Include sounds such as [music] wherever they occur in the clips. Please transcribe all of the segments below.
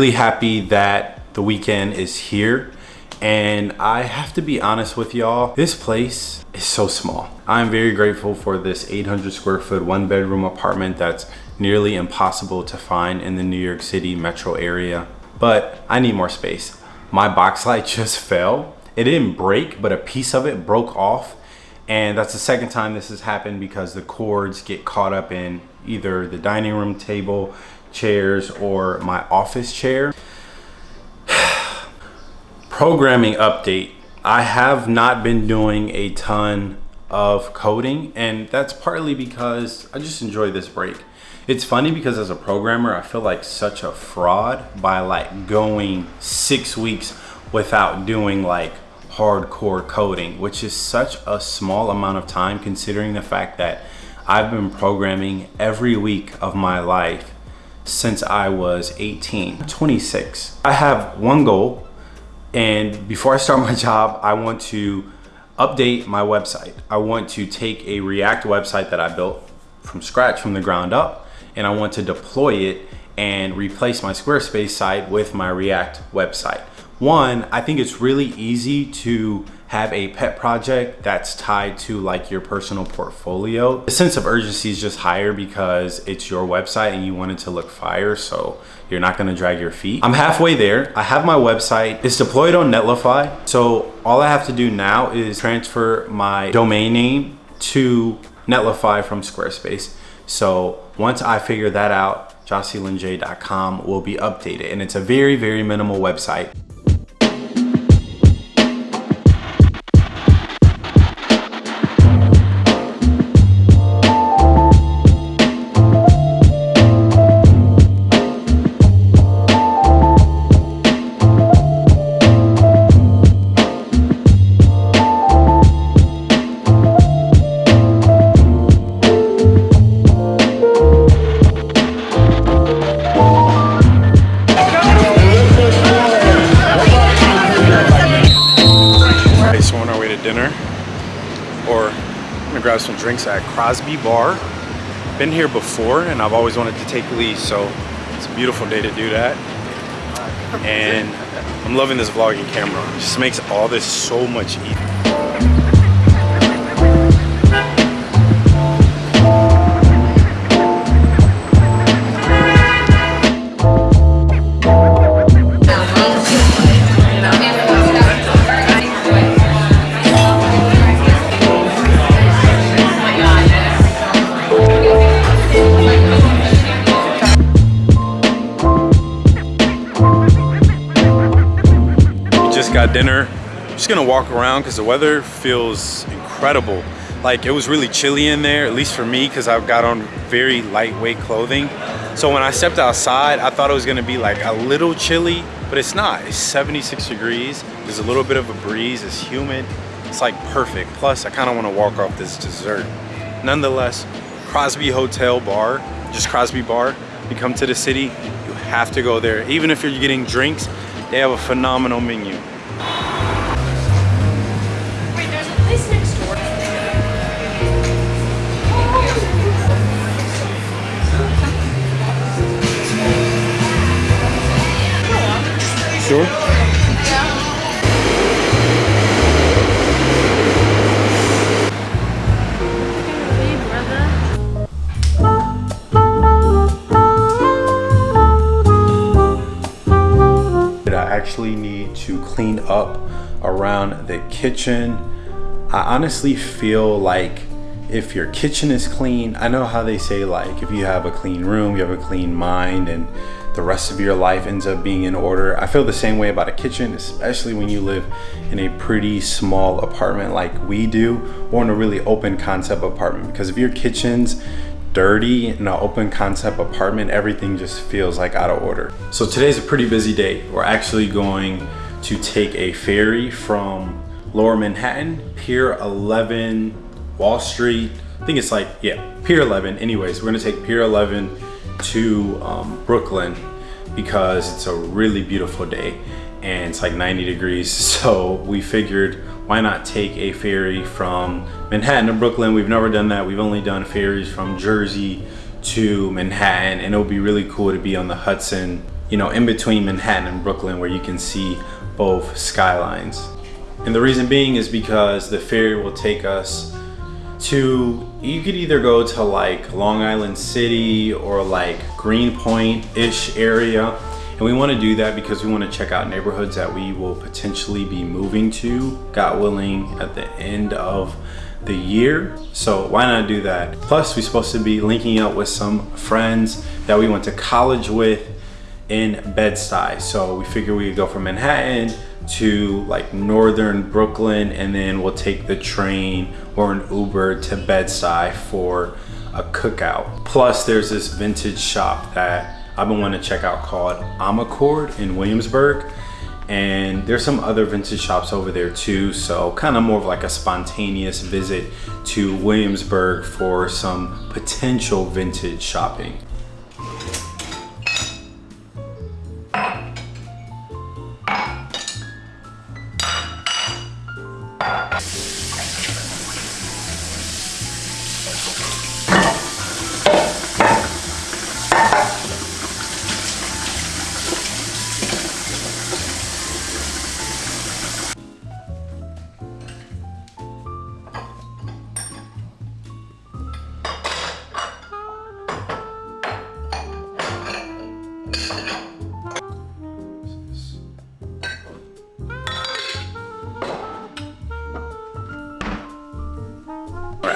Really happy that the weekend is here. And I have to be honest with y'all, this place is so small. I'm very grateful for this 800 square foot one bedroom apartment that's nearly impossible to find in the New York City metro area. But I need more space. My box [laughs] light just fell. It didn't break, but a piece of it broke off. And that's the second time this has happened because the cords get caught up in either the dining room table, chairs, or my office chair. [sighs] Programming update. I have not been doing a ton of coding and that's partly because I just enjoy this break. It's funny because as a programmer, I feel like such a fraud by like going six weeks without doing like hardcore coding, which is such a small amount of time considering the fact that I've been programming every week of my life since I was 18, 26. I have one goal and before I start my job, I want to update my website. I want to take a React website that I built from scratch from the ground up and I want to deploy it and replace my Squarespace site with my React website. One, I think it's really easy to have a pet project that's tied to like your personal portfolio. The sense of urgency is just higher because it's your website and you want it to look fire. So you're not gonna drag your feet. I'm halfway there. I have my website. It's deployed on Netlify. So all I have to do now is transfer my domain name to Netlify from Squarespace. So once I figure that out, jossylinj.com will be updated. And it's a very, very minimal website. Grab some drinks at Crosby Bar. Been here before and I've always wanted to take Lee, so it's a beautiful day to do that. And I'm loving this vlogging camera. It just makes all this so much easier. Got dinner. just gonna walk around because the weather feels incredible. Like it was really chilly in there, at least for me, because I've got on very lightweight clothing. So when I stepped outside, I thought it was gonna be like a little chilly, but it's not. It's 76 degrees. There's a little bit of a breeze. It's humid. It's like perfect. Plus, I kind of want to walk off this dessert. Nonetheless, Crosby Hotel Bar, just Crosby Bar. You come to the city, you have to go there. Even if you're getting drinks, they have a phenomenal menu. Need to clean up around the kitchen. I honestly feel like if your kitchen is clean, I know how they say like if you have a clean room, you have a clean mind and the rest of your life ends up being in order. I feel the same way about a kitchen, especially when you live in a pretty small apartment like we do, or in a really open concept apartment. Because if your kitchen's dirty in an open concept apartment, everything just feels like out of order. So today's a pretty busy day. We're actually going to take a ferry from Lower Manhattan, Pier 11, Wall Street. I think it's like, yeah, Pier 11. Anyways, we're gonna take Pier 11 to um, Brooklyn because it's a really beautiful day and it's like 90 degrees. [laughs] So we figured why not take a ferry from Manhattan to Brooklyn? We've never done that. We've only done ferries from Jersey to Manhattan and it would be really cool to be on the Hudson you know, in between Manhattan and Brooklyn where you can see both skylines. And the reason being is because the ferry will take us to, you could either go to like Long Island City or like Greenpoint-ish area. And we wanna do that because we wanna check out neighborhoods that we will potentially be moving to, God willing, at the end of the year. So why not do that? Plus, we're supposed to be linking up with some friends that we went to college with in Bed-Stuy. So we figure we could go from Manhattan to like northern Brooklyn and then we'll take the train or an Uber to Bed-Stuy for a cookout. Plus there's this vintage shop that I've been wanting to check out called Amarcord in Williamsburg and there's some other vintage shops over there too so kind of more of like a spontaneous visit to Williamsburg for some potential vintage shopping.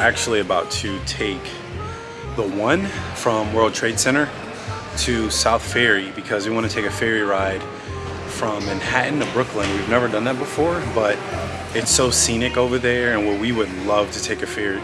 Actually about to take the one from World Trade Center to South Ferry because we want to take a ferry ride from Manhattan to Brooklyn. We've never done that before, but it's so scenic over there and we would love to take a ferry.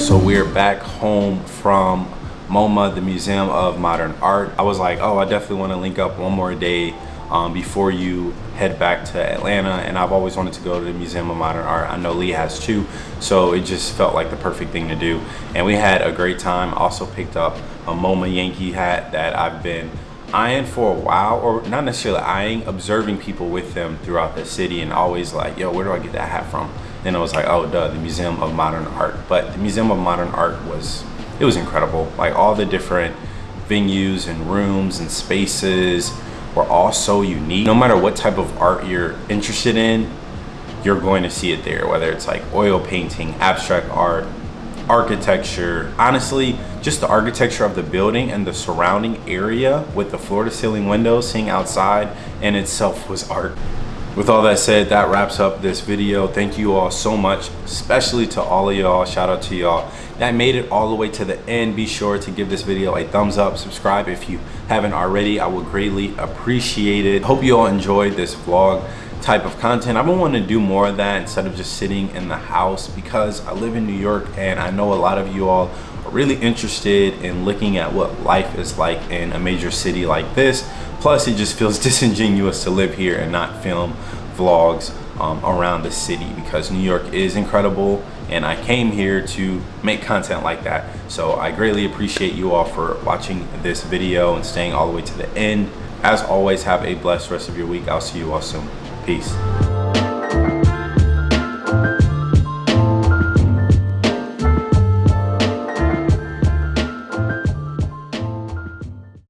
So we're back home from MoMA, the Museum of Modern Art. I was like, oh, I definitely want to link up one more day um, before you head back to Atlanta. And I've always wanted to go to the Museum of Modern Art. I know Lee has too. So it just felt like the perfect thing to do. And we had a great time. Also picked up a MoMA Yankee hat that I've been eyeing for a while or not necessarily eyeing observing people with them throughout the city and always like yo where do i get that hat from then I was like, oh, duh, the Museum of Modern Art. But the Museum of Modern Art was, it was incredible. Like all the different venues and rooms and spaces were all so unique. No matter what type of art you're interested in, you're going to see it there, whether it's like oil painting, abstract art, architecture. Honestly, just the architecture of the building and the surrounding area with the floor to ceiling windows, seeing outside in itself was art. With all that said, that wraps up this video. Thank you all so much, especially to all of y'all. Shout out to y'all that made it all the way to the end. Be sure to give this video a thumbs up, subscribe if you haven't already. I would greatly appreciate it. Hope you all enjoyed this vlog type of content. I've been wanting to do more of that instead of just sitting in the house because I live in New York and I know a lot of you all are really interested in looking at what life is like in a major city like this Plus, it just feels [laughs] disingenuous to live here and not film vlogs um, around the city because New York is incredible and I came here to make content like that. So I greatly appreciate you all for watching this video and staying all the way to the end. As always, have a blessed rest of your week. I'll see you all soon. Peace.